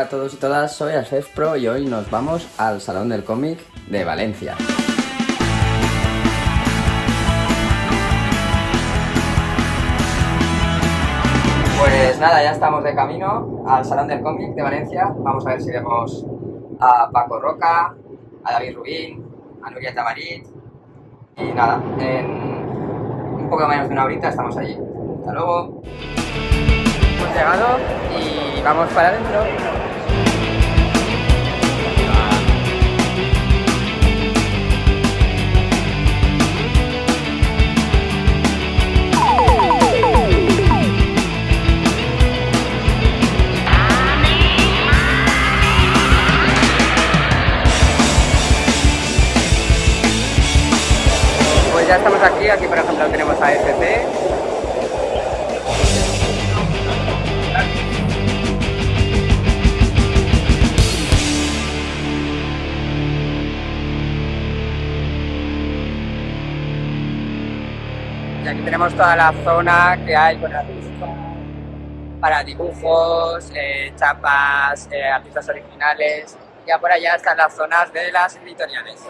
Hola a todos y todas, soy Alfef Pro y hoy nos vamos al Salón del Cómic de Valencia. Pues nada, ya estamos de camino al Salón del Cómic de Valencia. Vamos a ver si vemos a Paco Roca, a David Rubín, a Nuria Tamarit. Y nada, en un poco menos de una horita estamos allí. Hasta luego. Hemos llegado y vamos para adentro. Tenemos toda la zona que hay con artistas para dibujos, eh, chapas, eh, artistas originales. Ya por allá están las zonas de las editoriales.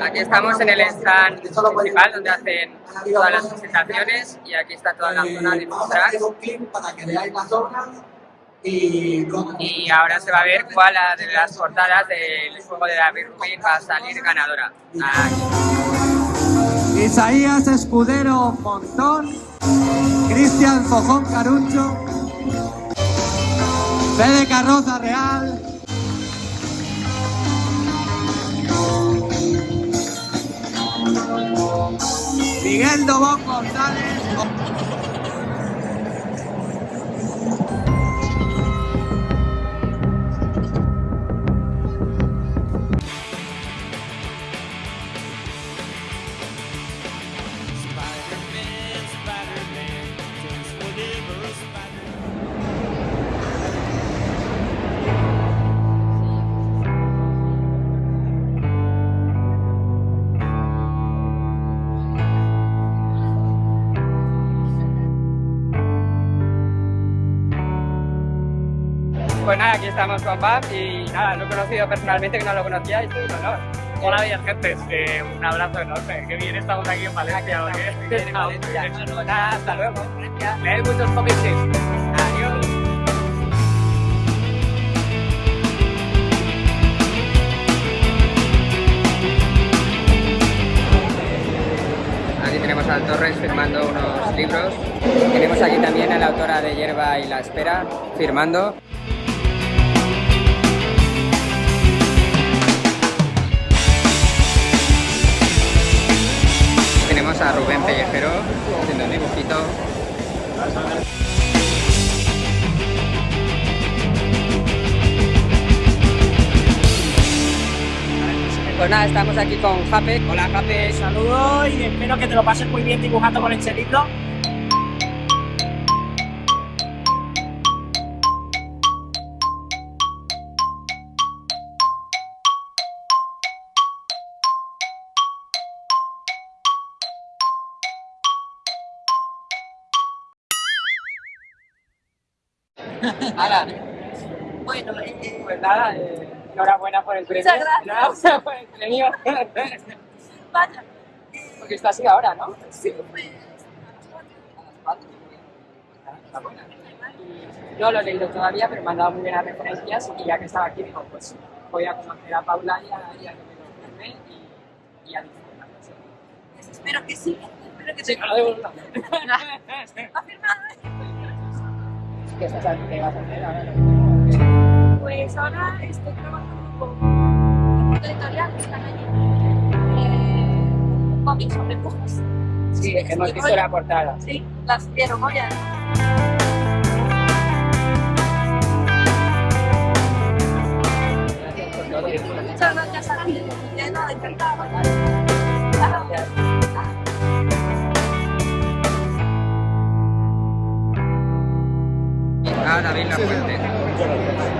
Aquí estamos en el stand principal donde hacen todas las presentaciones y aquí está toda la zona de las obras Y ahora se va a ver cuál de las portadas del juego de David Rubin va a salir ganadora. Aquí. Isaías Escudero Montón, Cristian Fojón Caruncho, Fede Carroza Real, Miguel Dobón González, Pues nada, aquí estamos con Bab y nada, lo he conocido personalmente, que no lo conocía y estoy un honor. Hola, bellas gentes. Eh, un abrazo enorme. Qué bien estamos aquí en Valencia. ¿o qué? Nada, hasta luego. Gracias. Leed muchos cómics. Adiós. Aquí tenemos al Torres firmando unos libros. Tenemos aquí también a la autora de Hierba y la Espera firmando. Tenemos a Rubén Pellejero haciendo un dibujito. Pues nada, estamos aquí con Jape. Hola Jape. Saludos y espero que te lo pases muy bien dibujando con este libro. Hala. Bueno, eh, Pues nada, eh, enhorabuena por el premio. Muchas gracias. Enhorabuena por el premio. vaya. Porque está así ahora, ¿no? Sí, pues. Enhorabuena. Y No lo he leído todavía, pero me han dado muy buenas referencias y ya que estaba aquí digo, pues voy a conocer a Paula y a, y a que me lo firme y, y a disfrutar. Sí. Espero que sí. Espero que Sí, sí. me lo devuelvo. ¿Ha firmado? ¿Qué estás? ¿Qué vas a hacer ahora? Pues ahora estoy trabajando con una editorial que están allí. Eh, cómics sobre pujas. Sí, hemos visto la portada. Sí, las por todo. Muchas gracias a ti. Ya nada, encantada. Gracias. Ah, David La Fuente.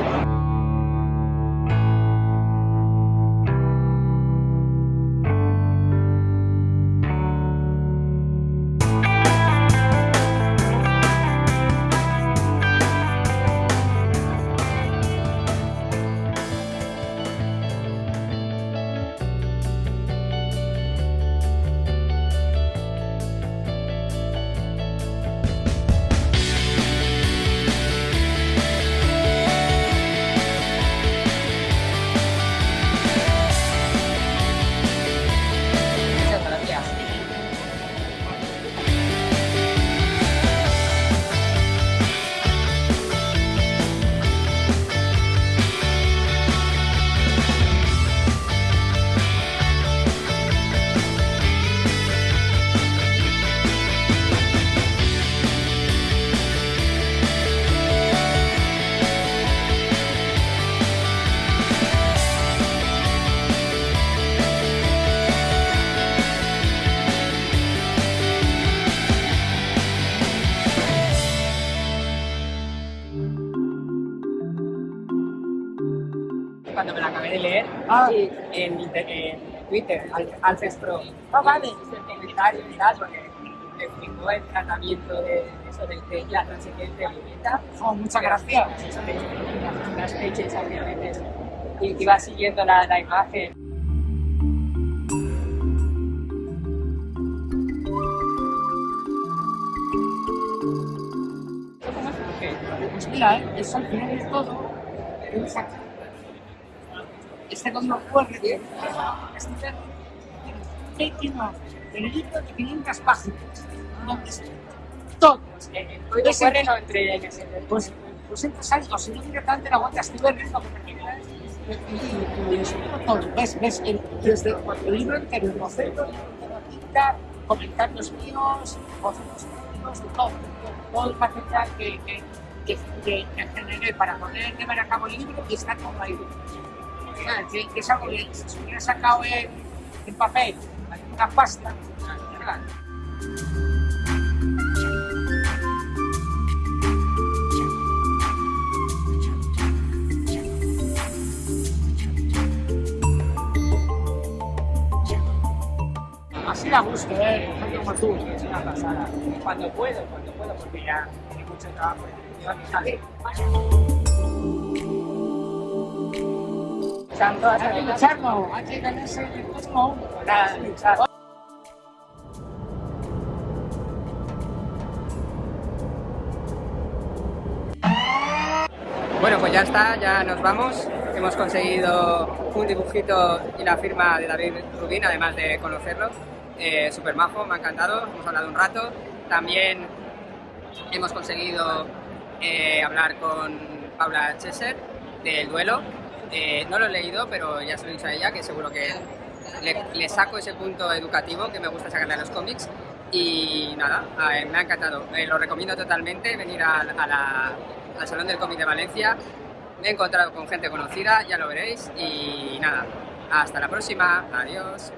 Cuando me la acabé de leer Ah. y en, en Twitter, Al- Alfes Pro. Ah, vale. El comentario y tal, porque explicó el tratamiento de eso de, de la transigencia violeta. Oh, muchas gracias. Eso de las fechas obviamente. Y iba siguiendo la, la imagen. Pues mira, eh, es al final de todo. es aquí. Este código QR que este tiene tiene el libro de 500 páginas. Donde está todo. El el código Ese- QR no entré en ese. Pues, pues entras ahí, o si no directamente la aguantas tú ves lo que te queda. Y y explico todo. Ves, ves, el- desde el libro entero, el boceto, la tinta, comentarios míos, bocetos míos, de todo. Todo el material que, que, que, que, que generé para poder llevar a cabo el libro y está todo ahí. Sea, que, hubiera sacado en, papel, una pasta. Así la gusto, ¿eh? Tú. Es una pasada. Cuando puedo, cuando puedo, porque ya tiene mucho trabajo. Bueno, pues ya está, ya nos vamos. Hemos conseguido un dibujito y la firma de David Rubín, además de conocerlo. Eh, Súper majo, me ha encantado, hemos hablado un rato. También hemos conseguido eh, hablar con Paula Cheser del duelo. Eh, no lo he leído, pero ya se lo he dicho a ella, que seguro que le, saco ese punto educativo que me gusta sacarle a los cómics. Y nada, me ha encantado. Eh, lo recomiendo totalmente, venir a la- al Salón del Cómic de Valencia. Me he encontrado con gente conocida, ya lo veréis. Y nada, hasta la próxima. Adiós.